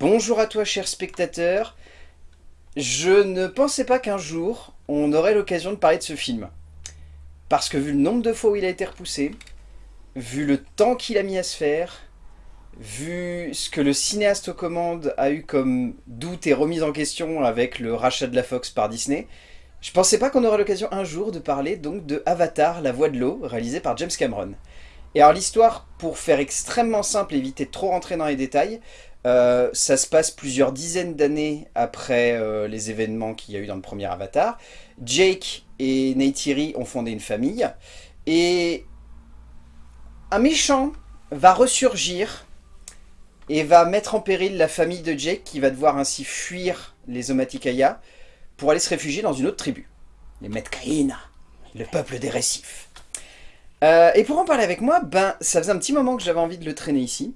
Bonjour à toi cher spectateur. Je ne pensais pas qu'un jour on aurait l'occasion de parler de ce film. Parce que vu le nombre de fois où il a été repoussé, vu le temps qu'il a mis à se faire, vu ce que le cinéaste aux commandes a eu comme doute et remise en question avec le rachat de la Fox par Disney, je pensais pas qu'on aurait l'occasion un jour de parler donc de Avatar, la voix de l'eau, réalisé par James Cameron. Et alors l'histoire, pour faire extrêmement simple et éviter de trop rentrer dans les détails, euh, ça se passe plusieurs dizaines d'années après euh, les événements qu'il y a eu dans le premier Avatar. Jake et Neytiri ont fondé une famille, et un méchant va ressurgir et va mettre en péril la famille de Jake qui va devoir ainsi fuir les Omaticaya pour aller se réfugier dans une autre tribu, les Metkaina, le peuple des récifs. Euh, et pour en parler avec moi, ben ça faisait un petit moment que j'avais envie de le traîner ici.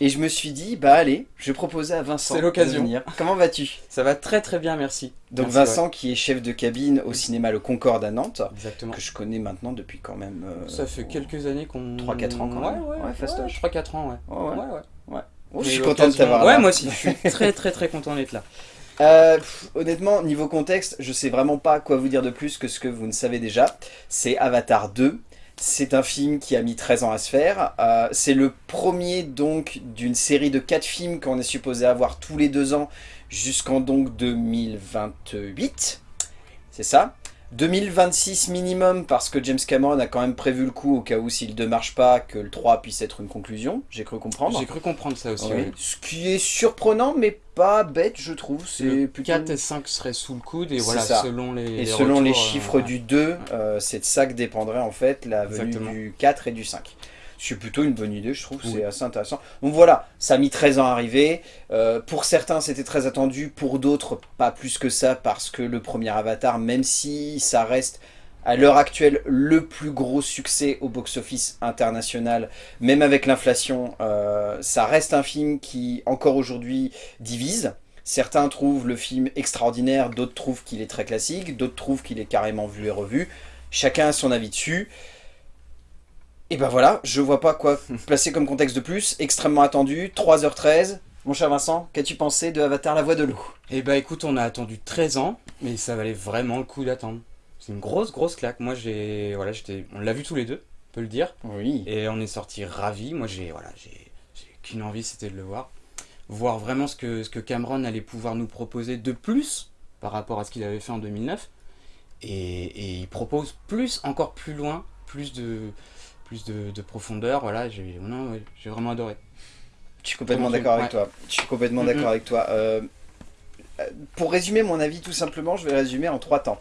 Et je me suis dit, bah allez, je vais proposer à Vincent C'est l'occasion. de venir. Comment vas-tu? Ça va très très bien, merci. Donc Merci, Vincent qui est chef de cabine au cinéma Le Concorde à Nantes, ouais. Exactement. que je connais maintenant depuis quand même... euh, Ça fait quelques années qu'on... 3-4 ans quand ouais, même. Ouais, Ouais, ouais, fastoche. 3-4 ans, ouais. Ouais, ouais. ouais, ouais. Oh, je suis content de t'avoir Ouais, là. moi aussi, je suis très très très content d'être là. Euh, pff, honnêtement, niveau contexte, je sais vraiment pas quoi vous dire de plus que ce que vous ne savez déjà. C'est Avatar 2. C'est un film qui a mis 13 ans à se faire. Euh, c'est le premier donc d'une série de 4 films qu'on est supposé avoir tous les deux ans jusqu'en donc 2028. C'est ça 2026 minimum parce que James Cameron a quand même prévu le coup au cas où s'il ne marche pas que le 3 puisse être une conclusion. J'ai cru comprendre. J'ai cru comprendre ça aussi. Oui. ouais. Ce qui est surprenant mais pas bête je trouve. C'est Le plutôt... 4 et 5 seraient sous le coude et voilà, ça. selon les Et les selon les retours, euh, chiffres ouais. du 2, euh, c'est de ça que dépendrait en fait la venue Exactement. du 4 et du 5. C'est plutôt une bonne idée, je trouve, Oui. c'est assez intéressant. Donc voilà, ça a mis 13 ans à arriver. Euh, pour certains, c'était très attendu, pour d'autres, pas plus que ça, parce que le premier Avatar, même si ça reste à l'heure actuelle le plus gros succès au box-office international, même avec l'inflation, euh, ça reste un film qui, encore aujourd'hui, divise. Certains trouvent le film extraordinaire, d'autres trouvent qu'il est très classique, d'autres trouvent qu'il est carrément vu et revu. Chacun a son avis dessus. Et ben voilà, je vois pas quoi placer comme contexte de plus. Extrêmement attendu, 3h13. Mon cher Vincent, qu'as-tu pensé de Avatar la voix de l'eau? Eh bah écoute, on a attendu 13 ans, mais ça valait vraiment le coup d'attendre. C'est une grosse grosse claque. Moi j'ai... Voilà, j'étais... On l'a vu tous les deux, on peut le dire. Oui. Et on est sortis ravis. Moi, j'ai voilà, j'ai j'ai qu'une envie, c'était de le voir. Voir vraiment ce que, ce que Cameron allait pouvoir nous proposer de plus par rapport à ce qu'il avait fait en 2009. Et, et il propose plus, encore plus loin, plus de, plus de, de profondeur. Voilà, j'ai ouais, vraiment adoré. Je suis complètement d'accord avec toi. Je suis complètement d'accord avec toi. Euh, pour résumer mon avis tout simplement, je vais le résumer en trois temps.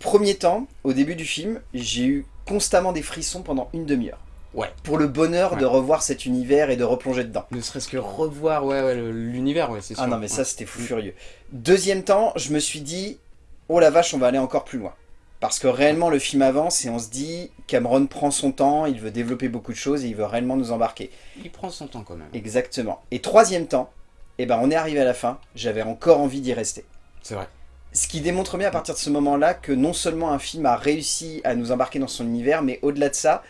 Premier temps, au début du film, j'ai eu constamment des frissons pendant une demi-heure. Ouais. Pour le bonheur de revoir cet univers et de replonger dedans. Ne serait-ce que revoir ouais, l'univers, ouais, c'est sûr. Ah non mais ça c'était fou furieux. Deuxième temps, je me suis dit, oh la vache on va aller encore plus loin. Parce que réellement le film avance et on se dit, Cameron prend son temps, il veut développer beaucoup de choses et il veut réellement nous embarquer. Il prend son temps quand même. Exactement. Et troisième temps, eh ben on est arrivé à la fin, j'avais encore envie d'y rester. C'est vrai. Ce qui démontre bien à partir de ce moment-là que non seulement un film a réussi à nous embarquer dans son univers, mais au-delà de ça,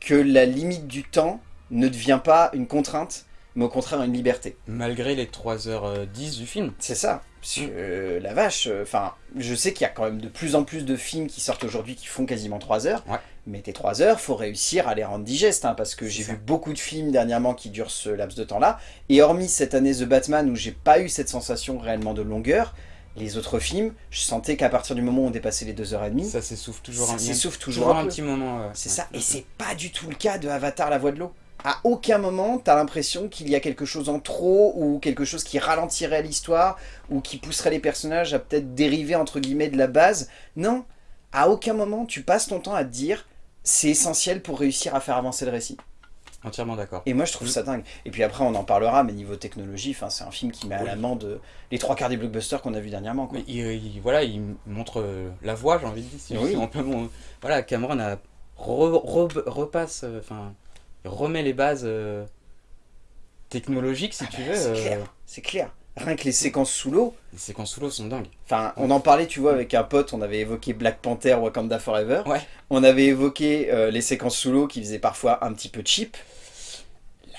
que la limite du temps ne devient pas une contrainte, mais au contraire une liberté. Malgré les 3h10 du film. C'est ça. Parce que, euh, la vache, enfin, je sais qu'il y a quand même de plus en plus de films qui sortent aujourd'hui qui font quasiment 3 heures. Ouais. Mais tes 3 heures, faut réussir à les rendre digestes, hein, parce que j'ai vu beaucoup de films dernièrement qui durent ce laps de temps-là. Et hormis cette année The Batman où j'ai pas eu cette sensation réellement de longueur, les autres films, je sentais qu'à partir du moment où on dépassait les 2h30, Ça s'essouffle toujours ça un, s'essouffle toujours toujours un un peu. petit moment. C'est Ouais. ça, et c'est pas du tout le cas de Avatar la voix de l'eau. À aucun moment, t'as l'impression qu'il y a quelque chose en trop, ou quelque chose qui ralentirait l'histoire, ou qui pousserait les personnages à peut-être dériver entre guillemets de la base. Non, à aucun moment tu passes ton temps à te dire c'est essentiel pour réussir à faire avancer le récit. Entièrement d'accord. Et moi je trouve ça dingue. Et puis après on en parlera, mais niveau technologie, c'est un film qui met à Oui. l'amende les trois quarts des blockbusters qu'on a vu dernièrement. Quoi. Il, il- voilà, il montre euh, la voie, j'ai envie de dire. Si Oui. voilà, Cameron a re- re- repasse, euh, enfin, remet les bases euh, technologiques, si Ah tu bah, veux. c'est euh, clair, c'est clair. Rien que les séquences sous l'eau, les séquences sous l'eau sont dingues. Enfin, on en parlait, tu vois, avec un pote, on avait évoqué Black Panther, Wakanda Forever. Ouais. On avait évoqué euh, les séquences sous l'eau qui faisaient parfois un petit peu cheap.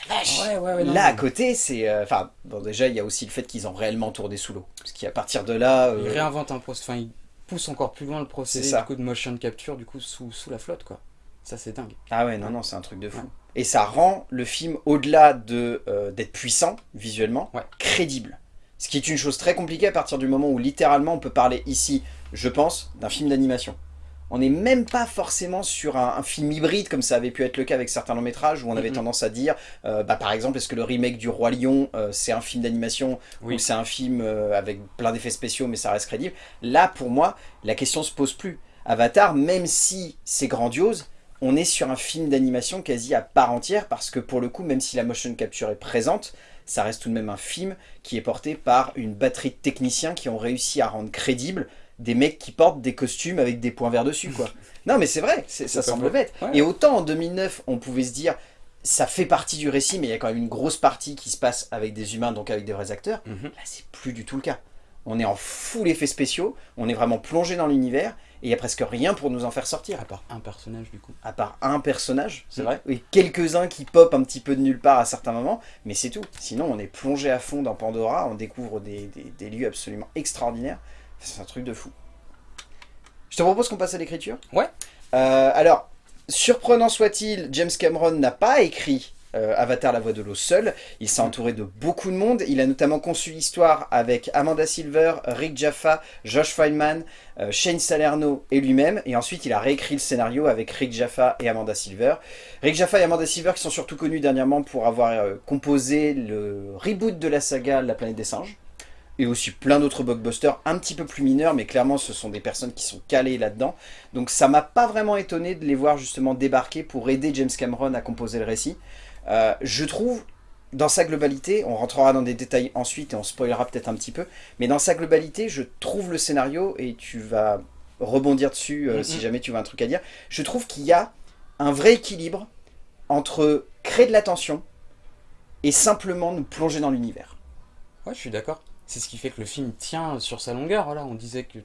Là, Ouais, ouais, ouais, non, Là, à côté, c'est... Enfin, bon, déjà, il y a aussi le fait qu'ils ont réellement tourné sous l'eau. Parce qu'à partir de là... euh, Il réinvente un procédé, enfin il pousse encore plus loin le procédé ça. du coup de motion capture du coup sous, sous la flotte quoi. Ça c'est dingue. Ah ouais, non, non, c'est un truc de fou. Et ça rend le film, au-delà de, euh, d'être puissant, visuellement, Ouais. crédible. Ce qui est une chose très compliquée à partir du moment où, littéralement, on peut parler ici, je pense, d'un film d'animation. On n'est même pas forcément sur un, un film hybride, comme ça avait pu être le cas avec certains longs métrages, où on avait tendance à dire, euh, bah, par exemple, est-ce que le remake du Roi Lion, euh, c'est un film d'animation, Oui. ou c'est un film euh, avec plein d'effets spéciaux, mais ça reste crédible? Là, pour moi, la question se pose plus. Avatar, même si c'est grandiose, on est sur un film d'animation quasi à part entière parce que pour le coup, même si la motion capture est présente, ça reste tout de même un film qui est porté par une batterie de techniciens qui ont réussi à rendre crédible des mecs qui portent des costumes avec des points verts dessus quoi. non mais c'est vrai, ça semble bête. Ouais. Et autant en 2009 on pouvait se dire ça fait partie du récit mais il y a quand même une grosse partie qui se passe avec des humains donc avec des vrais acteurs, Mhm. Là, c'est plus du tout le cas. On est en full effets spéciaux, on est vraiment plongé dans l'univers, et il n'y a presque rien pour nous en faire sortir. À part un personnage du coup. À part un personnage, c'est vrai, et quelques-uns qui popent un petit peu de nulle part à certains moments, mais c'est tout. Sinon, on est plongé à fond dans Pandora, on découvre des, des- des lieux absolument extraordinaires. C'est un truc de fou. Je te propose qu'on passe à l'écriture? Ouais. Euh, alors, surprenant soit-il, James Cameron n'a pas écrit euh, Avatar la voix de l'eau seul. Il s'est Mm. entouré de beaucoup de monde. Il a notamment conçu l'histoire avec Amanda Silver, Rick Jaffa, Josh Feynman, euh, Shane Salerno et lui-même. Et ensuite, il a réécrit le scénario avec Rick Jaffa et Amanda Silver. Rick Jaffa et Amanda Silver qui sont surtout connus dernièrement pour avoir euh, composé le reboot de la saga La planète des singes. Et aussi plein d'autres blockbusters un petit peu plus mineurs, mais clairement ce sont des personnes qui sont calées là-dedans. Donc ça m'a pas vraiment étonné de les voir justement débarquer pour aider James Cameron à composer le récit. Euh, je trouve, dans sa globalité, on rentrera dans des détails ensuite et on spoilera peut-être un petit peu, mais dans sa globalité, je trouve le scénario, et tu vas rebondir dessus euh, si jamais tu as un truc à dire, je trouve qu'il y a un vrai équilibre entre créer de l'attention et simplement nous plonger dans l'univers. Ouais je suis d'accord. C'est ce qui fait que le film tient sur sa longueur. Voilà, on disait que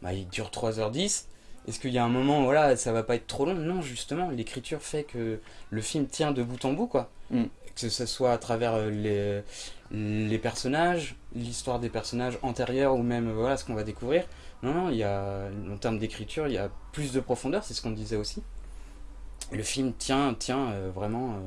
bah, il dure 3h10. Est-ce qu'il y a un moment où voilà, ça va pas être trop long? Non, justement, l'écriture fait que le film tient de bout en bout, quoi. Mm. Que ce soit à travers euh, les, les personnages, l'histoire des personnages antérieurs ou même euh, voilà ce qu'on va découvrir. Non, non, il y a, en termes d'écriture, il y a plus de profondeur, c'est ce qu'on disait aussi. Le film tient, tient euh, vraiment euh,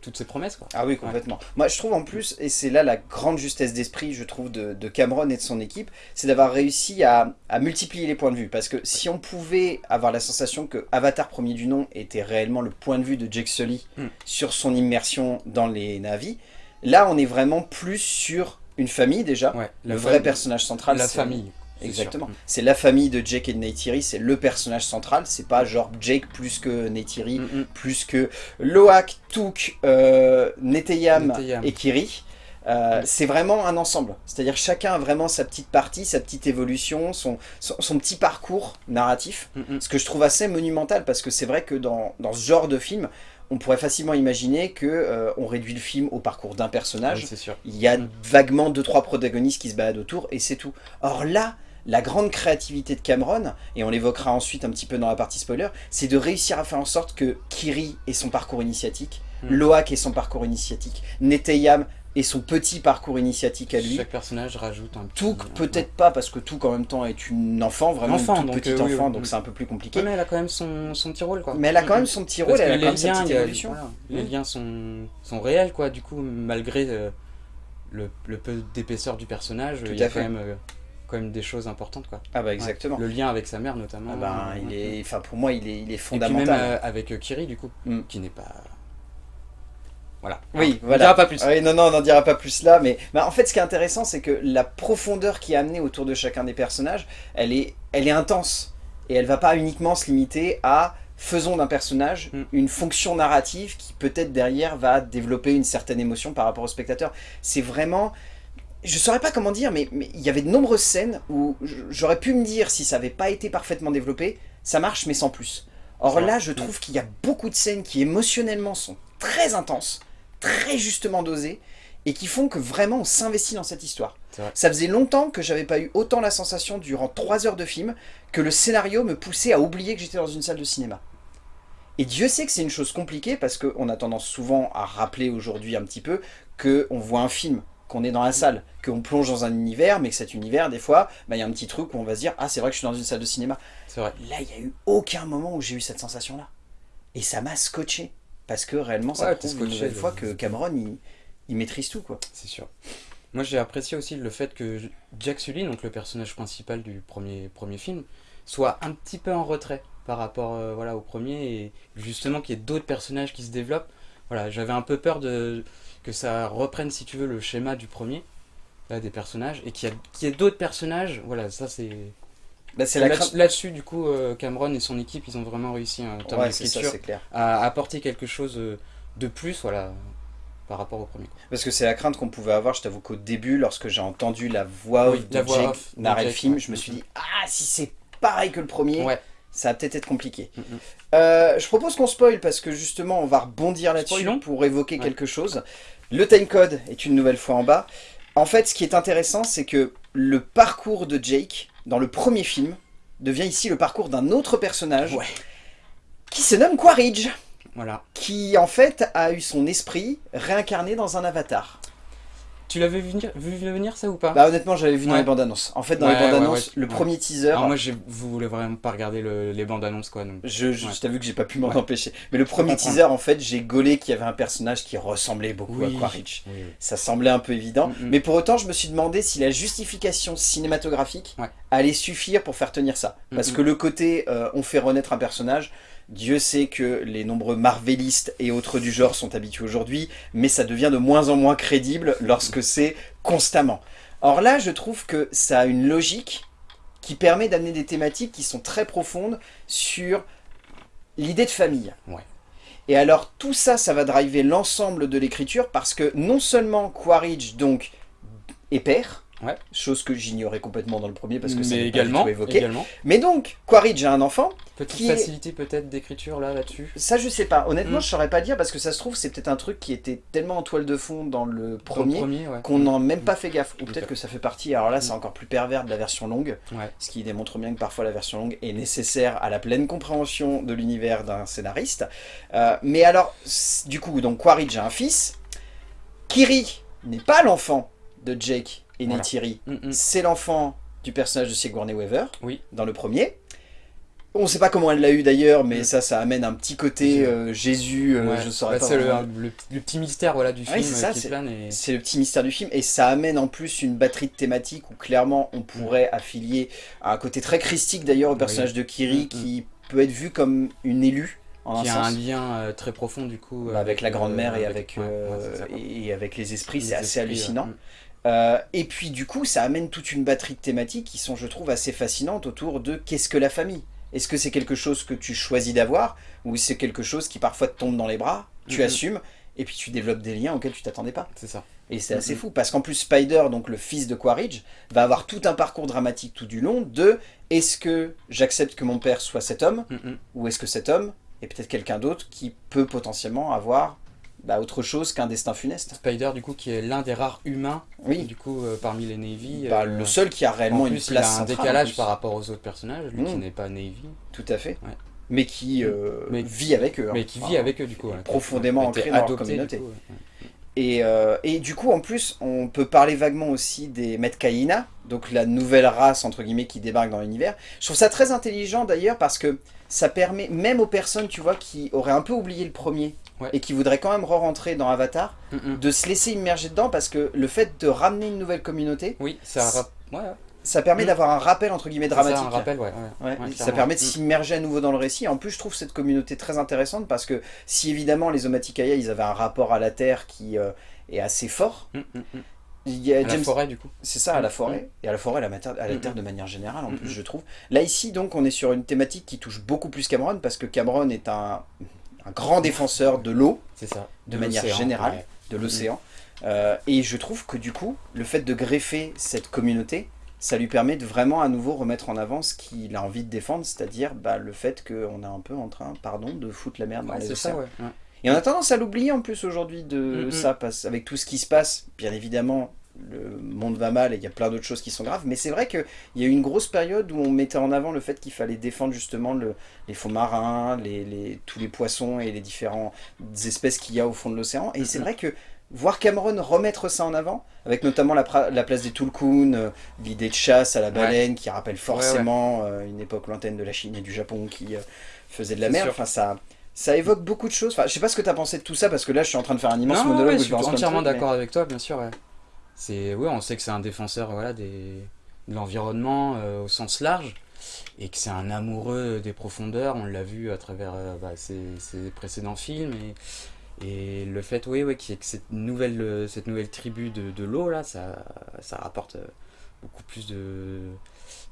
toutes ses promesses, quoi. Ah oui, complètement. Moi, je trouve en plus, et c'est là la grande justesse d'esprit, je trouve, de, de Cameron et de son équipe, c'est d'avoir réussi à, à multiplier les points de vue. Parce que si on pouvait avoir la sensation que Avatar premier du nom était réellement le point de vue de Jake Sully Mm. sur son immersion dans les navis, là, on est vraiment plus sur une famille déjà. Ouais, le vrai famille- personnage central, La famille. Exactement. C'est la famille de Jake et de Neytiri, c'est le personnage central. C'est pas genre Jake plus que Neytiri, Mm, mm. plus que Loak, Took, euh, Neteyam Neteyam. et Kiri. Euh. C'est vraiment un ensemble. C'est-à-dire chacun a vraiment sa petite partie, sa petite évolution, son, son, son petit parcours narratif. Mm. Ce que je trouve assez monumental parce que c'est vrai que dans, dans ce genre de film, on pourrait facilement imaginer que euh, on réduit le film au parcours d'un personnage. Sûr. Il y a Mm. vaguement deux trois protagonistes qui se baladent autour et c'est tout. Or là, la grande créativité de Cameron, et on l'évoquera ensuite un petit peu dans la partie spoiler, c'est de réussir à faire en sorte que Kiri ait son parcours initiatique, Mm. Loak ait son parcours initiatique, Neteyam ait son petit parcours initiatique à lui. Chaque personnage rajoute un petit... Touk un- peut-être pas parce que Touk en même temps est une enfant, vraiment Enfant, une toute donc, petite euh, enfant, oui. donc c'est un peu plus compliqué. Mais elle a quand même son, son petit rôle, quoi. Mais elle a quand Mm, même mm. son petit Parce rôle, que elle a les quand même sa liens, petite il y a- évolution. voilà, les Mm. liens sont, sont réels, quoi, du coup, malgré euh, le, le peu d'épaisseur du personnage, il y a quand même, euh, quand même des choses importantes, quoi. Ah bah exactement. Le lien avec sa mère, notamment. Ah ben, il est, enfin pour moi il est, il est Et puis fondamental. même euh, avec euh, Kiri, du coup, Mm. qui n'est pas... Voilà. Oui, On voilà. dira pas plus. Oui, non, non, on n'en dira pas plus là, mais bah, en fait, ce qui est intéressant, c'est que la profondeur qui est amenée autour de chacun des personnages, elle est, elle est intense. Et elle va pas uniquement se limiter à faisons d'un personnage Mm. une fonction narrative qui peut-être derrière va développer une certaine émotion par rapport au spectateur. C'est vraiment... Je saurais pas comment dire, mais il y avait de nombreuses scènes où j'aurais pu me dire, si ça avait pas été parfaitement développé, ça marche mais sans plus. Or là, je trouve qu'il y a beaucoup de scènes qui émotionnellement sont très intenses, très justement dosées, et qui font que vraiment on s'investit dans cette histoire. Ça faisait longtemps que j'avais pas eu autant la sensation durant trois heures de film que le scénario me poussait à oublier que j'étais dans une salle de cinéma. Et Dieu sait que c'est une chose compliquée parce qu'on a tendance souvent à rappeler aujourd'hui un petit peu qu'on voit un film, qu'on est dans la salle, qu'on plonge dans un univers, mais que cet univers, des fois, bah, il y a un petit truc où on va se dire « Ah, c'est vrai que je suis dans une salle de cinéma. » C'est vrai. Là, il n'y a eu aucun moment où j'ai eu cette sensation-là. Et ça m'a scotché. Parce que réellement, ça Ouais, prouve une nouvelle fois que Cameron, il, il maîtrise tout, quoi. C'est sûr. Moi, j'ai apprécié aussi le fait que Jack Sully, donc le personnage principal du premier, premier film, soit un petit peu en retrait par rapport euh, voilà, au premier et justement qu'il y ait d'autres personnages qui se développent. Voilà, j'avais un peu peur de, que ça reprenne, si tu veux, le schéma du premier, là, des personnages, et qu'il y, ait d'autres personnages. Voilà, ça c'est. Bah, la Là-. Là-dessus, du coup, euh, Cameron et son équipe, ils ont vraiment réussi en termes Ouais, c'est ça, d'écriture c'est clair. à apporter quelque chose euh, de plus, voilà, par rapport au premier. Parce que c'est la crainte qu'on pouvait avoir, je t'avoue qu'au début, lorsque j'ai entendu la voix Oui, de la Jake narrer le film, ouais. je me suis dit « Ah, si c'est pareil que le premier, Ouais. Ça va peut-être être compliqué. Mm, mm. Euh, je propose qu'on spoil parce que justement on va rebondir là-dessus pour évoquer Ouais. quelque chose. Le timecode est une nouvelle fois en bas. En fait, ce qui est intéressant, c'est que le parcours de Jake dans le premier film devient ici le parcours d'un autre personnage Ouais. qui se nomme Quaritch, Voilà. qui en fait a eu son esprit réincarné dans un avatar. Tu l'avais vu venir, vu venir ça ou pas Bah honnêtement, j'avais vu dans les bandes annonces. En fait, dans Ouais, les bandes annonces, ouais, le premier teaser, Alors moi, vous voulez vraiment pas regarder le- les bandes annonces quoi. Donc. Je, je t'avoue que j'ai pas pu m'en empêcher. Mais le premier teaser, en fait, j'ai gaulé qu'il y avait un personnage qui ressemblait beaucoup à Quaritch. Oui. Ça semblait un peu évident. Mm, mm. Mais pour autant, je me suis demandé si la justification cinématographique allait suffire pour faire tenir ça. Parce Mm, mm. que le côté euh, on fait renaître un personnage, Dieu sait que les nombreux marvelistes et autres du genre sont habitués aujourd'hui, mais ça devient de moins en moins crédible lorsque c'est constamment. Or là, je trouve que ça a une logique qui permet d'amener des thématiques qui sont très profondes sur l'idée de famille. Ouais. Et alors tout ça, ça va driver l'ensemble de l'écriture parce que non seulement Quaritch donc est père, Ouais. chose que j'ignorais complètement dans le premier parce que pas du également, évoqué. également. Mais donc Quaritch a un enfant, Petite Qui est- facilité peut-être d'écriture là là-dessus. ça je sais pas. Honnêtement, Mm. je saurais pas dire parce que ça se trouve c'est peut-être un truc qui était tellement en toile de fond dans le premier premier, ouais. qu'on n'a même pas fait gaffe. Ou peut-être que ça fait partie, alors là c'est Mm. encore plus pervers de la version longue, Ouais. ce qui démontre bien que parfois la version longue est nécessaire à la pleine compréhension de l'univers d'un scénariste. Euh, mais alors, du coup, donc Quaritch a un fils, Kiri n'est pas l'enfant de Jake et Voilà. Neytiri, Mm, mm. c'est l'enfant du personnage de Sigourney Weaver, Oui. dans le premier. On ne sait pas comment elle l'a eu d'ailleurs, mais Mm. ça, ça amène un petit côté euh, Jésus, euh, Ouais. je saurais Bah, pas C'est le, vraiment. le- le petit mystère voilà, du Ah oui, film c'est ça, euh, qui c'est- plane. Et... C'est le petit mystère du film et ça amène en plus une batterie de thématiques où clairement on pourrait affilier à un côté très christique d'ailleurs au personnage de Kiri Mm, qui peut être vu comme une élue en Qui un a un lien euh, très profond du coup. Bah, avec la euh, grand-mère et avec, ouais, ouais, euh, et avec les esprits, c'est assez esprits, hallucinant. Euh, et puis du coup, ça amène toute une batterie de thématiques qui sont, je trouve, assez fascinantes autour de qu'est-ce que la famille? Est-ce que c'est quelque chose que tu choisis d'avoir ou c'est quelque chose qui parfois te tombe dans les bras, tu assumes et puis tu développes des liens auxquels tu t'attendais pas? C'est ça. et c'est assez fou parce qu'en plus Spider, donc le fils de Quaritch, va avoir tout un parcours dramatique tout du long de est-ce que j'accepte que mon père soit cet homme Mm, mm. ou est-ce que cet homme est peut-être quelqu'un d'autre qui peut potentiellement avoir bah, autre chose qu'un destin funeste Spider du coup qui est l'un des rares humains Oui, du coup euh, parmi les Navy. bah, euh, le seul qui a réellement en une plus, il place a un centrale, décalage par rapport aux autres personnages, lui qui Mm. n'est pas Navy, Tout à fait. Ouais. Mais qui euh, Mais- vit avec eux. hein. mais qui vit avec eux du coup. ouais, profondément ancré dans leur du communauté. coup, ouais. Et, euh, et du coup, en plus, on peut parler vaguement aussi des Metcaïna, donc la nouvelle race, entre guillemets, qui débarque dans l'univers. Je trouve ça très intelligent, d'ailleurs, parce que ça permet, même aux personnes, tu vois, qui auraient un peu oublié le premier, Ouais. et qui voudraient quand même re-rentrer dans Avatar, Mm, mm. de se laisser immerger dedans, parce que le fait de ramener une nouvelle communauté, Oui, ça ouais, ça permet Mm. d'avoir un rappel, entre guillemets, C'est ça, dramatique. un rappel, ouais. ça permet de Mm. s'immerger à nouveau dans le récit. En plus, je trouve cette communauté très intéressante parce que si évidemment les Omaticaya, ils avaient un rapport à la Terre qui euh, est assez fort, Mm, il y a À la forêt du coup. c'est ça, à la forêt, et à la forêt, à la, à la terre de manière générale, en plus, je trouve. Là, ici, donc, on est sur une thématique qui touche beaucoup plus Cameron, parce que Cameron est un, un grand défenseur de l'eau, de manière générale, ouais. de l'océan. Euh, et je trouve que, du coup, le fait de greffer cette communauté, ça lui permet de vraiment à nouveau remettre en avant ce qu'il a envie de défendre, c'est-à-dire bah, le fait qu'on est un peu en train, pardon, de foutre la merde dans les ça, océans. ouais. Et on a tendance à l'oublier en plus aujourd'hui de Mm, mm. ça, parce avec tout ce qui se passe, bien évidemment, le monde va mal et il y a plein d'autres choses qui sont graves, mais c'est vrai qu'il y a eu une grosse période où on mettait en avant le fait qu'il fallait défendre justement le, les fonds marins, les, tous les poissons et les différentes espèces qu'il y a au fond de l'océan. Et c'est vrai que voir Cameron remettre ça en avant, avec notamment la, place des Tulkun, euh, l'idée de chasse à la baleine qui rappelle forcément euh, une époque lointaine de la Chine et du Japon qui euh, faisait de la mer, enfin ça ça évoque beaucoup de choses. Enfin, je sais pas ce que tu as pensé de tout ça, parce que là, je suis en train de faire un immense monologue. je suis entièrement d'accord avec toi, bien sûr. Ouais. C'est, ouais, on sait que c'est un défenseur voilà, des, de l'environnement euh, au sens large, et que c'est un amoureux des profondeurs. On l'a vu à travers euh, bah, ses, précédents films. Et, et le fait, qu'il y ait cette nouvelle, cette nouvelle tribu de, de l'eau, là, ça, ça rapporte euh, beaucoup plus de,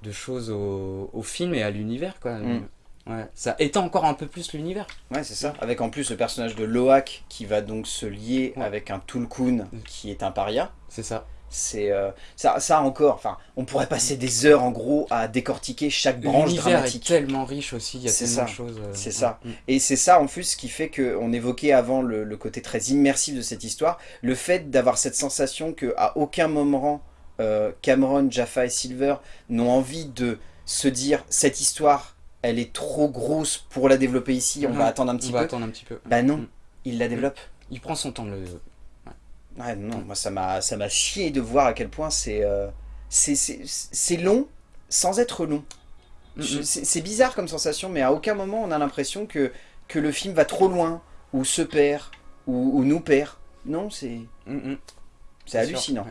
de choses au, au film et à l'univers, quoi. Mm. Ouais, ça étend encore un peu plus l'univers. Ouais, c'est ça. Avec en plus le personnage de Loak qui va donc se lier avec un Tulkun qui est un paria. C'est ça. C'est euh, ça, ça encore, enfin, on pourrait passer des heures en gros à décortiquer chaque branche dramatique. est tellement riche aussi, il y a tellement de choses. Euh, c'est ça. Mm. Et c'est ça en plus qui fait qu'on évoquait avant le, le, côté très immersif de cette histoire, le fait d'avoir cette sensation qu'à aucun moment euh, Cameron, Jaffa et Silver n'ont envie de se dire cette histoire elle est trop grosse pour la développer ici, on va attendre un petit on peu. Va attendre un petit peu. Bah non, mm. il la développe. Il prend son temps de le... Ouais, non, moi ça m'a chié de voir à quel point c'est euh, c'est long sans être long. C'est bizarre comme sensation, mais à aucun moment on a l'impression que, que le film va trop loin, ou se perd, ou, nous perd. Non, c'est c'est hallucinant.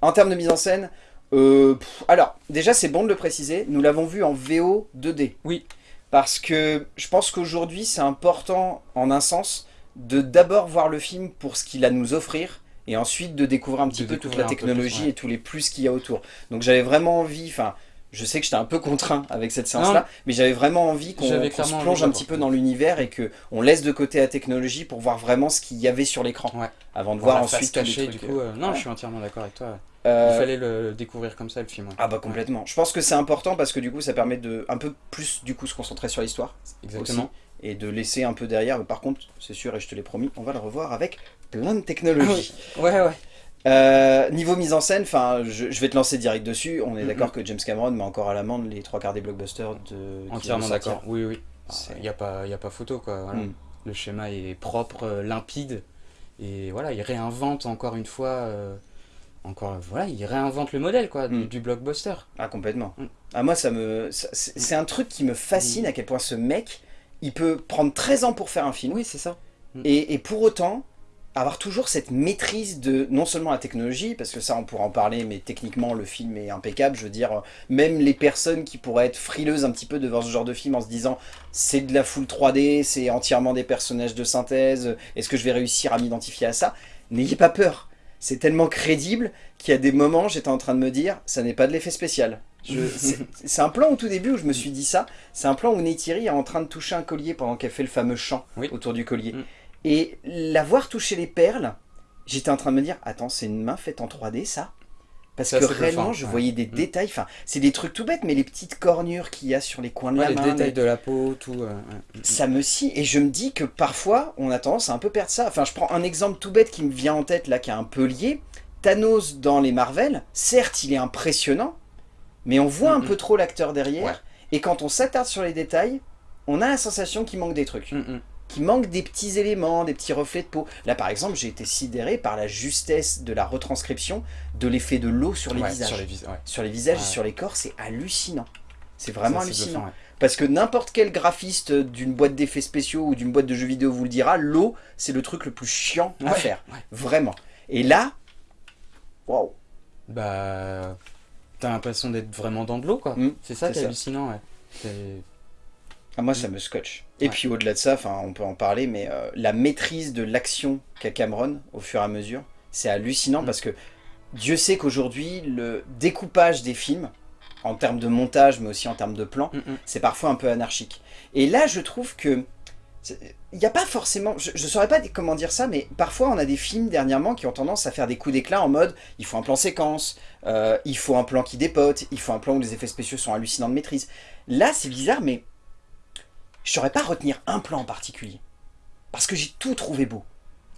En termes de mise en scène, euh, alors, déjà, c'est bon de le préciser, nous l'avons vu en VO 2D. Oui. Parce que je pense qu'aujourd'hui, c'est important, en un sens, de d'abord voir le film pour ce qu'il a à nous offrir, et ensuite de découvrir un petit peu toute la technologie et tous les plus qu'il y a autour. Donc j'avais vraiment envie, enfin, je sais que j'étais un peu contraint avec cette séance-là, mais j'avais vraiment envie qu'on se plonge un petit peu dans l'univers et qu'on laisse de côté la technologie pour voir vraiment ce qu'il y avait sur l'écran, avant de voir ensuite cacher, du coup, euh, non, je suis entièrement d'accord avec toi. Euh, Il fallait le découvrir comme ça le film. Ah bah complètement. Je pense que c'est important parce que du coup ça permet de un peu plus du coup se concentrer sur l'histoire. Exactement. et de laisser un peu derrière. Mais par contre, c'est sûr et je te l'ai promis, on va le revoir avec plein de technologies. Ah ouais ouais. Euh, niveau mise en scène, enfin, je, vais te lancer direct dessus. On est d'accord que James Cameron met encore à l'amende les trois quarts des blockbusters de. Entièrement d'accord. Oui oui. Il n'y a pas il a pas photo quoi. Mm. Le schéma est propre, euh, limpide et voilà, il réinvente encore une fois encore voilà il réinvente le modèle quoi du, hmm. blockbuster. Ah complètement. Hmm. ah moi ça me c'est un truc qui me fascine hmm. à quel point ce mec il peut prendre 13 ans pour faire un film. Oui c'est ça. Et, et, pour autant avoir toujours cette maîtrise de non seulement la technologie parce que ça on pourra en parler mais techniquement le film est impeccable je veux dire même les personnes qui pourraient être frileuses un petit peu devant ce genre de film en se disant c'est de la full 3D c'est entièrement des personnages de synthèse est-ce que je vais réussir à m'identifier à ça? N'ayez pas peur c'est tellement crédible qu'il y a des moments, j'étais en train de me dire, ça n'est pas de l'effet spécial. C'est un plan au tout début où je me suis dit ça. C'est un plan où Neytiri est en train de toucher un collier pendant qu'elle fait le fameux chant autour du collier. Mm. Et l'avoir touché les perles, j'étais en train de me dire, attends, c'est une main faite en 3D ça? Parce que réellement, je voyais des mm. détails, enfin, c'est des trucs tout bêtes, mais les petites cornures qu'il y a sur les coins de la main. les détails de la peau, tout. Mm. ça me scie, et je me dis que parfois, on a tendance à un peu perdre ça. Enfin, je prends un exemple tout bête qui me vient en tête, là, qui est un peu lié. Thanos dans les Marvel, certes, il est impressionnant, mais on voit un peu trop l'acteur derrière, et quand on s'attarde sur les détails, on a la sensation qu'il manque des trucs qui manque des petits éléments, des petits reflets de peau. Là, par exemple, j'ai été sidéré par la justesse de la retranscription de l'effet de l'eau sur, les visages. Sur les, sur les visages et sur les corps, c'est hallucinant. C'est vraiment hallucinant. Parce que n'importe quel graphiste d'une boîte d'effets spéciaux ou d'une boîte de jeux vidéo vous le dira, l'eau, c'est le truc le plus chiant à faire. Vraiment. Et là, waouh. Bah, t'as l'impression d'être vraiment dans de l'eau, quoi. Mm, c'est ça qui est hallucinant, ah, moi, ça me scotche. Et puis au-delà de ça, on peut en parler, mais euh, la maîtrise de l'action qu'a Cameron au fur et à mesure, c'est hallucinant mm. parce que Dieu sait qu'aujourd'hui, le découpage des films, en termes de montage, mais aussi en termes de plan, mm, mm. c'est parfois un peu anarchique. Et là, je trouve que il n'y a pas forcément, je ne saurais pas comment dire ça, mais parfois on a des films dernièrement qui ont tendance à faire des coups d'éclat en mode il faut un plan séquence, euh, il faut un plan qui dépote, il faut un plan où les effets spéciaux sont hallucinants de maîtrise. Là c'est bizarre mais je saurais pas retenir un plan en particulier. Parce que j'ai tout trouvé beau.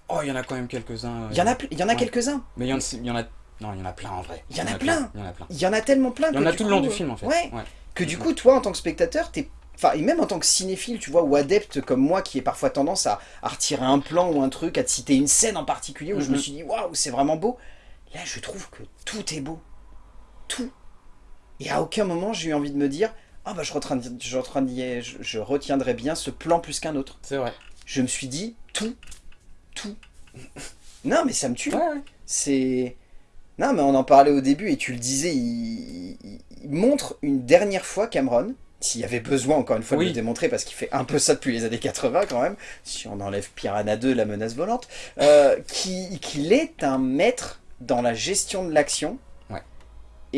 Oh, il y en a quand même quelques-uns. Il y en a, il y en a quelques-uns. Mais il y, en, a Non, il y en a plein en vrai. Il y en a plein. Il y en a plein. Il y en a tellement plein Il y en a tout le long du euh, film en fait. Ouais. Que du coup, toi, en tant que spectateur, t'es... Enfin, et même en tant que cinéphile, tu vois, ou adepte comme moi, qui est parfois tendance à, à retirer un plan ou un truc, à te citer une scène en particulier où je me Mhm. suis dit, waouh, c'est vraiment beau. Là, je trouve que tout est beau. Tout. Et à aucun moment, j'ai eu envie de me dire, ah bah, je, retiendrai- je, retiendrai- je, je retiendrai bien ce plan plus qu'un autre. C'est vrai. Je me suis dit, tout. Tout. non, mais ça me tue. Ouais, ouais. C'est... Non, mais on en parlait au début, et tu le disais, il, il- il montre une dernière fois Cameron, s'il y avait besoin encore une fois de le démontrer, parce qu'il fait un peu ça depuis les années 80 quand même, si on enlève Piranha 2, la menace volante, euh, qui- qu'il est un maître dans la gestion de l'action.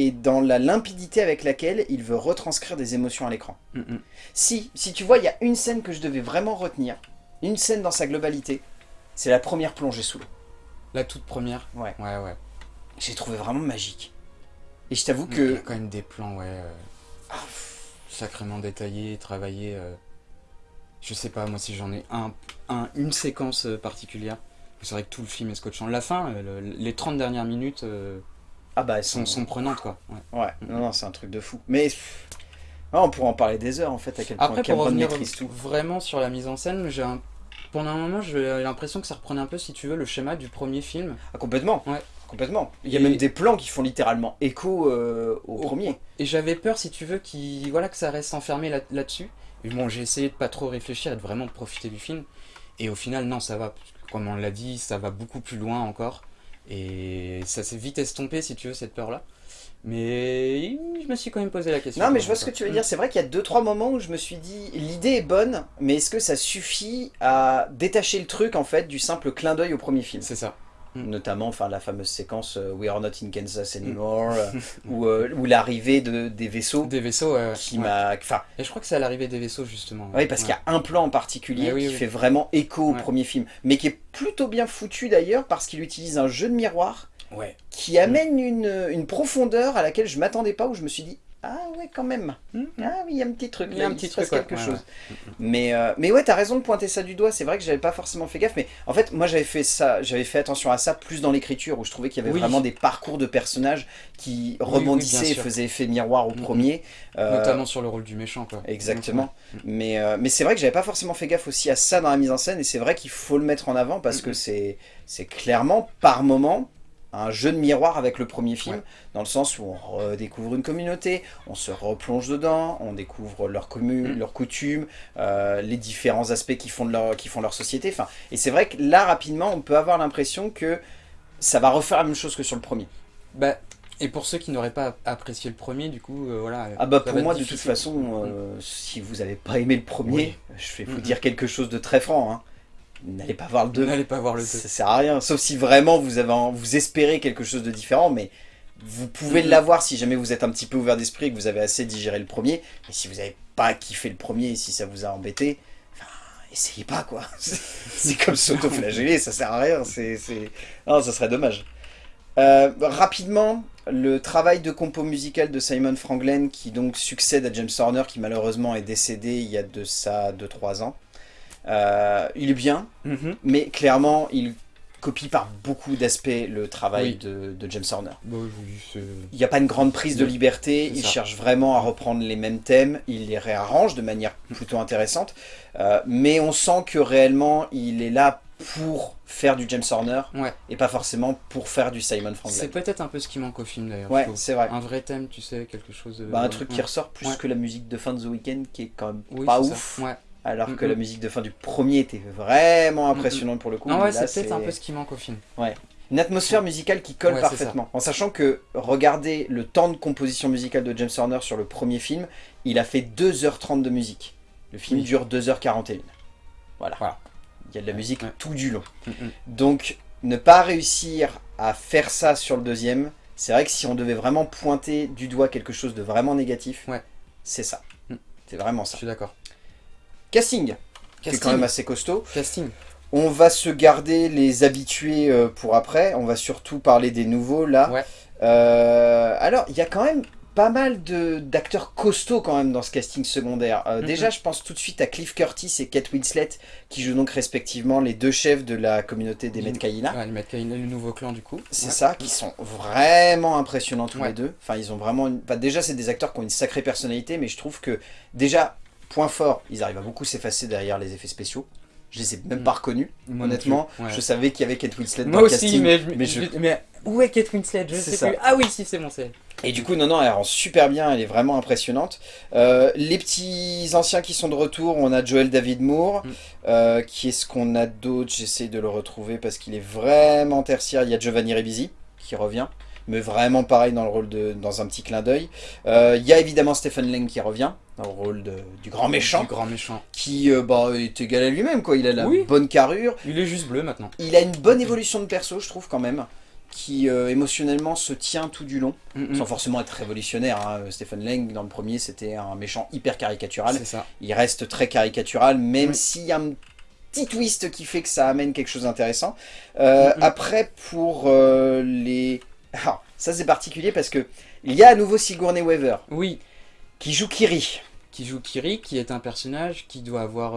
Et dans la limpidité avec laquelle il veut retranscrire des émotions à l'écran. Mm, mm. Si, si tu vois, il y a une scène que je devais vraiment retenir, une scène dans sa globalité, c'est la première plongée sous l'eau. La toute première. Ouais. Ouais, ouais. J'ai trouvé vraiment magique. Et je t'avoue Il y a que... quand même des plans, ouais. euh, Ah, sacrément détaillés, travaillés. euh, je sais pas, moi si j'en ai un, un- une séquence euh, particulière. C'est vrai que tout le film est scotchant. La fin, euh, le- les 30 dernières minutes euh, Ah bah elles sont, sont... prenantes, quoi. Ouais. Ouais, non, non, c'est un truc de fou. Mais ouais, on pourrait en parler des heures en fait, à quel point Après, pour Cameron revenir maîtrise tout. vraiment sur la mise en scène, j'ai un... pendant un moment, j'ai l'impression que ça reprenait un peu, si tu veux, le schéma du premier film. Ah, complètement Ouais. Complètement. Il y a Et- même des plans qui font littéralement écho euh, au Au- premier. Et j'avais peur, si tu veux, voilà, que ça reste enfermé là- là-dessus. et bon, j'ai essayé de pas trop réfléchir et de vraiment profiter du film. Et au final, non, ça va. Comme on l'a dit, ça va beaucoup plus loin encore. Et ça s'est vite estompé, si tu veux, cette peur-là. Mais je me suis quand même posé la question. Non mais je vois ce que tu veux dire, c'est vrai qu'il y a deux trois moments où je me suis dit l'idée est bonne, mais est-ce que ça suffit à détacher le truc en fait du simple clin d'œil au premier film? C'est ça. Notamment enfin la fameuse séquence euh, We are not in Kansas Mm. anymore euh, ou, euh, ou l'arrivée de, des vaisseaux Des vaisseaux, ouais, qui Ouais. m'a enfin Et je crois que c'est à l'arrivée des vaisseaux, justement. Oui, parce qu'il y a un plan en particulier oui, qui oui. fait vraiment écho au premier film, mais qui est plutôt bien foutu d'ailleurs parce qu'il utilise un jeu de miroir qui amène une, une profondeur à laquelle je m'attendais pas, où je me suis dit ah ouais quand même, Mhm. ah oui il y a un petit truc, Il y a un petit passe truc, ouais. quelque Ouais, chose. Mais, euh, mais ouais, t'as raison de pointer ça du doigt. C'est vrai que j'avais pas forcément fait gaffe, mais en fait, moi j'avais fait ça, j'avais fait attention à ça plus dans l'écriture où je trouvais qu'il y avait Oui. vraiment des parcours de personnages qui oui, rebondissaient et faisaient effet miroir au premier. Euh, Notamment sur le rôle du méchant, quoi. Exactement. Mais, euh, mais c'est vrai que j'avais pas forcément fait gaffe aussi à ça dans la mise en scène, et c'est vrai qu'il faut le mettre en avant parce que c'est c'est clairement, par moment, un jeu de miroir avec le premier film, Ouais. dans le sens où on redécouvre une communauté, on se replonge dedans, on découvre leurs communes, leurs coutumes, euh, les différents aspects qui font, de leur, qui font leur société. Enfin, et c'est vrai que là, rapidement, on peut avoir l'impression que ça va refaire la même chose que sur le premier. Bah, et pour ceux qui n'auraient pas apprécié le premier, du coup, euh, voilà. Ah bah pour moi de toute façon, euh, si vous n'avez pas aimé le premier, Oui. je vais vous Mhm. dire quelque chose de très franc. hein. N'allez pas voir le 2. N'allez pas voir le 2. Ça sert à rien, sauf si vraiment vous, avez, en- vous espérez quelque chose de différent, mais vous pouvez Mhm. l'avoir si jamais vous êtes un petit peu ouvert d'esprit et que vous avez assez digéré le premier. Mais si vous n'avez pas kiffé le premier et si ça vous a embêté, enfin, essayez pas quoi. C'est comme s'auto-flageller, ça sert à rien. C'est, c'est... Non, ça serait dommage. Euh, rapidement, le travail de compo musical de Simon Franglen qui donc succède à James Horner qui malheureusement est décédé il y a de ça 2-3 ans. Euh, il est bien, Mhm. mais clairement, il copie par beaucoup d'aspects le travail Oui. de, de James Horner. Bah c'est- Il n'y a pas une grande prise de liberté, c'est il ça. cherche vraiment à reprendre les mêmes thèmes, il les réarrange de manière plutôt intéressante, euh, mais on sent que réellement, il est là pour faire du James Horner, Ouais. et pas forcément pour faire du Simon C'est Franglen. peut-être un peu ce qui manque au film d'ailleurs. Ouais, c'est vrai. Un vrai thème, tu sais, quelque chose. de- Bah, un truc qui ressort plus que la musique de fin de The Weeknd, qui est quand même Oui, pas c'est ça. ouf, Ouais. Alors que la musique de fin du premier était vraiment impressionnante pour le coup. Non, mais ouais, c'est peut-être un peu ce qui manque au film. Une atmosphère musicale qui colle Ouais, parfaitement. En sachant que, regardez le temps de composition musicale de James Horner sur le premier film, il a fait 2h30 de musique. Le film Oui. dure 2h41. Voilà. Voilà. Il y a de la musique Ouais. tout du long. Donc, ne pas réussir à faire ça sur le deuxième, c'est vrai que si on devait vraiment pointer du doigt quelque chose de vraiment négatif, Ouais. c'est ça. Mm. C'est vraiment Je ça. suis d'accord. Casting, qui est quand Casting. même assez costaud. Casting. On va se garder les habitués euh, pour après. On va surtout parler des nouveaux là. Ouais. Euh, alors, il y a quand même pas mal d'acteurs costauds quand même dans ce casting secondaire. Euh. Déjà, je pense tout de suite à Cliff Curtis et Kate Winslet, qui jouent donc respectivement les deux chefs de la communauté des. Metcaïna. Ouais, les Metcaïna, le nouveau clan du coup. C'est Ouais. ça, qui sont vraiment impressionnants tous Ouais. les deux. Enfin, ils ont vraiment... Une... enfin, déjà, c'est des acteurs qui ont une sacrée personnalité, mais je trouve que, déjà, point fort, ils arrivent à beaucoup s'effacer derrière les effets spéciaux. Je les ai même pas reconnus, Moi non honnêtement. plus, ouais. Je savais qu'il y avait Kate Winslet dans Moi le aussi, casting. mais, je- mais je- je- mais où est Kate Winslet? Je C'est sais ça. plus. Ah oui, si, c'est bon, c'est. Et du coup, non, non, elle rend super bien, elle est vraiment impressionnante. Euh, les petits anciens qui sont de retour, on a Joel David Moore. Mm. Euh, qui est-ce qu'on a d'autre? J'essaie de le retrouver parce qu'il est vraiment tertiaire. Il y a Giovanni Ribisi qui revient, mais vraiment pareil dans le rôle de dans un petit clin d'œil. Euh, il y a évidemment Stephen Lang qui revient dans le rôle de- du grand méchant, Du grand méchant. qui euh, bah, est égal à lui-même. quoi. Il a la Oui. bonne carrure, Il est juste bleu maintenant. il a une bonne évolution de perso, je trouve quand même, qui euh, émotionnellement se tient tout du long Mm, mm. sans forcément être révolutionnaire. hein. Stephen Lang, dans le premier, c'était un méchant hyper caricatural. C'est ça. Il reste très caricatural, même Oui. s'il y a un petit twist qui fait que ça amène quelque chose d'intéressant. Euh, Mhm. Après, pour euh, les... Alors, ça c'est particulier parce que il y a à nouveau Sigourney Weaver, Oui, qui joue Kiri. qui joue Kiri, qui est un personnage qui doit avoir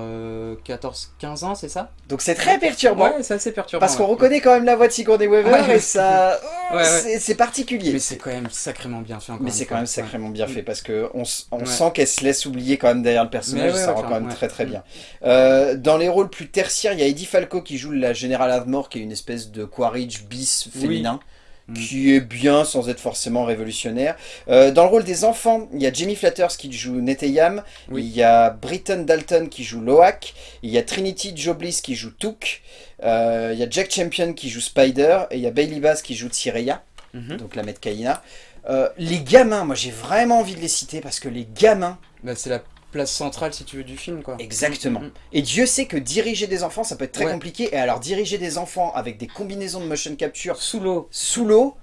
14-15 ans, c'est ça? Donc c'est très perturbant. Ouais, c'est assez perturbant. Parce qu'on ouais. reconnaît quand même la voix de Sigourney Weaver Ouais. et ça, Ouais, ouais. c'est particulier. Mais c'est quand même sacrément bien fait. encore Mais c'est quand même sacrément bien fait parce que on, sent qu'elle se laisse oublier quand même derrière le personnage, ça rend quand même très très bien. Euh, dans les rôles plus tertiaires, il y a Eddie Falco qui joue la Générale Admore, qui est une espèce de Quaritch bis Oui. Mm. qui est bien sans être forcément révolutionnaire. Euh, dans le rôle des enfants, il y a Jamie Flatters qui joue Neteyam, Oui. il y a Britton Dalton qui joue Loak, il y a Trinity Jobliss qui joue Took, euh, il y a Jack Champion qui joue Spider, et il y a Bailey Bass qui joue Tsireya Mhm. donc la Metcaïna. Euh, les gamins, moi j'ai vraiment envie de les citer parce que les gamins, Bah, c'est la place centrale, si tu veux, du film, quoi. exactement. Mm, mm, Et Dieu sait que diriger des enfants, ça peut être très Ouais. compliqué. Et alors diriger des enfants avec des combinaisons de motion mm. capture Sous l'eau. sous l'eau,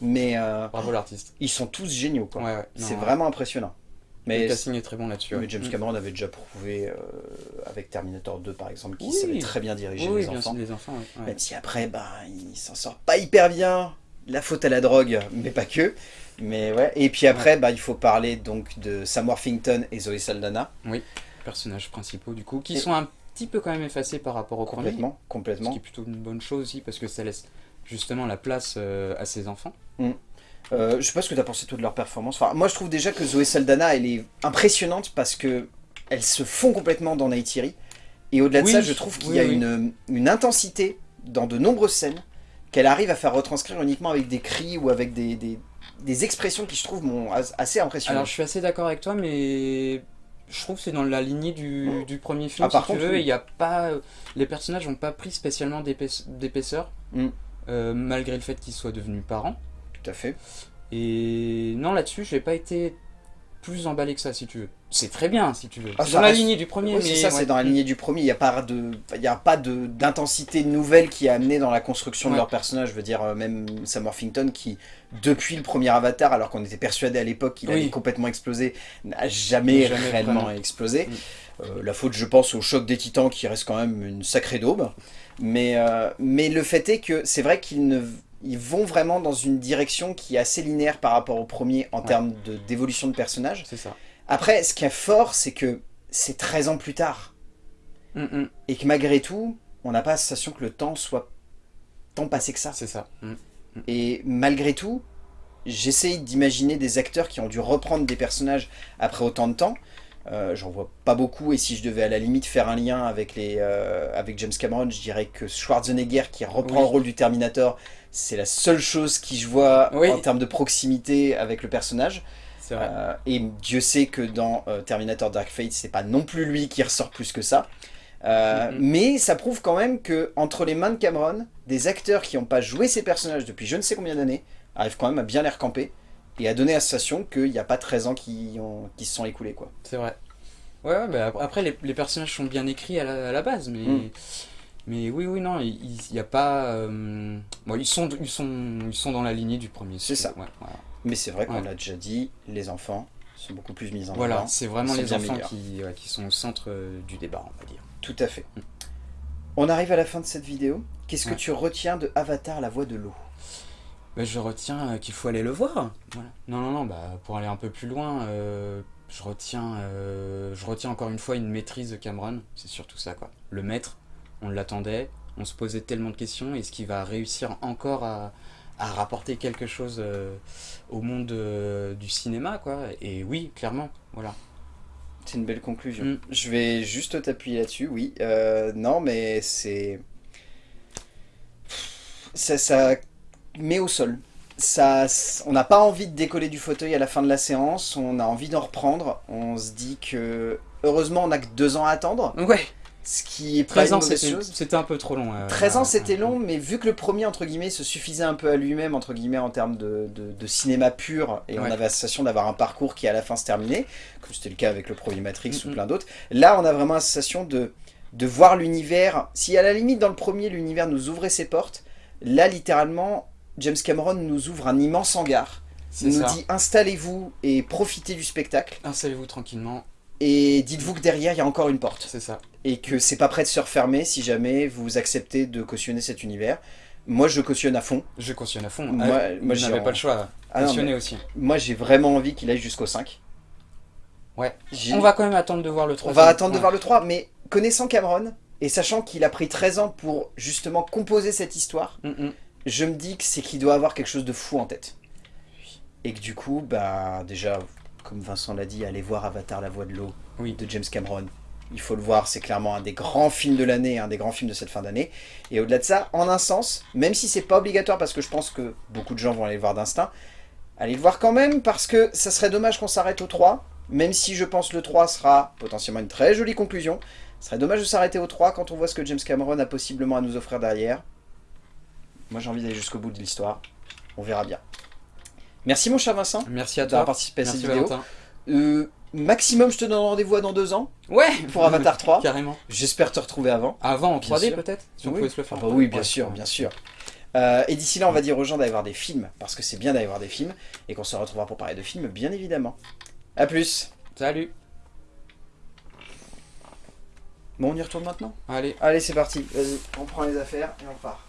mais euh, Bravo l'artiste. ils sont tous géniaux quoi. Ouais, ouais. C'est vraiment impressionnant. Le Mais, casting est très bon là-dessus. mais. James Mm. Cameron avait déjà prouvé euh, avec Terminator 2 par exemple qu'il Oui. savait très bien diriger Oui, les bien enfants. les enfants. ouais. Même si après, bah, il s'en sort pas hyper bien. La faute à la drogue, mais pas que. Mais ouais. Et puis après, bah, il faut parler donc de Sam Worthington et Zoe Saldana. Personnages principaux, du coup, qui Et- sont un petit peu quand même effacés par rapport au premier. Complètement, Ce complètement. qui est plutôt une bonne chose aussi, parce que ça laisse justement la place euh, à ses enfants. Euh, je sais pas ce que tu as pensé toi de leur performance. Enfin, moi, je trouve déjà que Zoe Saldana, elle est impressionnante parce que elles se font complètement dans Neytiri. Et au-delà de Oui, ça, je trouve qu'il oui, y a oui. une, une intensité dans de nombreuses scènes qu'elle arrive à faire retranscrire uniquement avec des cris ou avec des, des, des expressions qui, je trouve, m'ont as- assez impressionné. Alors je suis assez d'accord avec toi, mais je trouve que c'est dans la lignée du, du premier film, Ah, par si tu contre, veux, oui. et il y a pas... Les personnages n'ont pas pris spécialement d'épaisse- d'épaisseur, Mm. euh, malgré le fait qu'ils soient devenus parents. Tout à fait. Et non, là-dessus, j'ai pas été plus emballé que ça, si tu veux. C'est très bien, si tu veux. Ah, c'est dans la lignée du premier, Oui, c'est ça, c'est dans la lignée du premier. Il n'y a pas de, il y a pas de d'intensité nouvelle qui est amenée dans la construction de leur personnage. Je veux dire, euh, même Sam Worthington qui, depuis le premier Avatar, alors qu'on était persuadé à l'époque qu'il Oui. allait complètement exploser, n'a jamais, Jamais réellement vraiment. explosé. Mm. Euh, la faute, je pense, au choc des Titans qui reste quand même une sacrée daube. Mais, euh, mais le fait est que c'est vrai qu'ils ne ils vont vraiment dans une direction qui est assez linéaire par rapport au premier en Ouais. termes de- d'évolution de personnage. C'est ça. Après, ce qui est fort, c'est que c'est 13 ans plus tard. Mm, mm, Et que malgré tout, on n'a pas la sensation que le temps soit tant passé que ça. c'est ça. Mm. Et malgré tout, j'essaye d'imaginer des acteurs qui ont dû reprendre des personnages après autant de temps. Euh, J'en vois pas beaucoup, et si je devais à la limite faire un lien avec, les, euh, avec James Cameron, je dirais que Schwarzenegger qui reprend Oui. le rôle du Terminator, c'est la seule chose qui je vois Oui. en termes de proximité avec le personnage. Vrai. Euh, et Dieu sait que dans euh, Terminator Dark Fate, c'est pas non plus lui qui ressort plus que ça. Euh. Mais ça prouve quand même que entre les mains de Cameron, des acteurs qui n'ont pas joué ces personnages depuis je ne sais combien d'années arrivent quand même à bien les recamper et à donner la sensation qu'il n'y a pas 13 ans qui, ont, qui se sont écoulés. Quoi. C'est vrai. Ouais, ouais, bah, ap- après, les, les personnages sont bien écrits à la, à la base, mais... Mm. Mais oui, oui, non, il n'y a pas... euh, Bon, ils sont, ils, sont, ils sont dans la lignée du premier. C'est ça. ouais. Mais c'est vrai qu'on Ouais. l'a déjà dit, les enfants sont beaucoup plus mis en Voilà, avant. c'est vraiment les enfants qui, ouais, qui sont au centre euh, du débat, on va dire. Tout à fait. On arrive à la fin de cette vidéo. Qu'est-ce que tu retiens de Avatar, la voix de l'eau? Bah, je retiens euh, qu'il faut aller le voir. Voilà. Non, non, non, bah, pour aller un peu plus loin, euh, je, retiens, euh, je retiens encore une fois une maîtrise de Cameron. C'est surtout ça, quoi. Le maître, on l'attendait, on se posait tellement de questions. Est-ce qu'il va réussir encore à, à rapporter quelque chose euh, au monde euh, du cinéma, quoi Et oui, clairement, voilà. C'est une belle conclusion. Mm. Je vais juste t'appuyer là-dessus, oui. Euh, non, mais c'est... Ça, ça met au sol. Ça, on n'a pas envie de décoller du fauteuil à la fin de la séance, on a envie d'en reprendre. On se dit que... Heureusement, on n'a que deux ans à attendre, Ouais, ce qui est pas 13 une ans, c'était un peu trop long. euh, 13 ans ouais, c'était ouais. long, mais vu que le premier entre guillemets se suffisait un peu à lui-même entre guillemets en termes de, de- de cinéma pur et on avait la sensation d'avoir un parcours qui à la fin se terminait, comme c'était le cas avec le premier Matrix ou Mhm. plein d'autres. Là on a vraiment la sensation de, de voir l'univers. Si à la limite dans le premier l'univers nous ouvrait ses portes, là littéralement James Cameron nous ouvre un immense hangar. Nous ça. dit installez-vous et profitez du spectacle Installez-vous tranquillement, et dites-vous que derrière il y a encore une porte c'est ça. et que c'est pas prêt de se refermer si jamais vous acceptez de cautionner cet univers. Moi, je cautionne à fond. Je cautionne à fond. Moi- Ah, moi, je j'ai n'avais en- pas le choix. Ah Cautionner aussi. moi, j'ai vraiment envie qu'il aille jusqu'au 5. Ouais. On va quand même attendre de voir le on 3. va attendre de voir le 3, mais connaissant Cameron, et sachant qu'il a pris 13 ans pour justement composer cette histoire, Mm, je me dis que c'est qu'il doit avoir quelque chose de fou en tête. Et que du coup, bah déjà, comme Vincent l'a dit, allez voir Avatar la voix de l'eau Oui. de James Cameron. Il faut le voir, c'est clairement un des grands films de l'année, un des grands films de cette fin d'année. Et au-delà de ça, en un sens, même si c'est pas obligatoire parce que je pense que beaucoup de gens vont aller le voir d'instinct, allez le voir quand même parce que ça serait dommage qu'on s'arrête au 3, même si je pense le 3 sera potentiellement une très jolie conclusion. Ce serait dommage de s'arrêter au 3 quand on voit ce que James Cameron a possiblement à nous offrir derrière. Moi j'ai envie d'aller jusqu'au bout de l'histoire. On verra bien. Merci mon cher Vincent Merci à d'avoir toi. participé à Merci cette vidéo. Euh, maximum, je te donne rendez-vous à dans deux ans Ouais pour Avatar 3. Carrément. J'espère te retrouver avant. Avant en Bien 3D sûr. peut-être Si on oui. pouvait se le faire. Ah bah 3D. oui, bien sûr, bien sûr. Euh, et d'ici là, on va dire aux gens d'aller voir des films, parce que c'est bien d'aller voir des films, et qu'on se retrouvera pour parler de films, bien évidemment. A plus Salut. Bon, on y retourne maintenant? Allez. Allez, c'est parti. Vas-y, on prend les affaires et on part.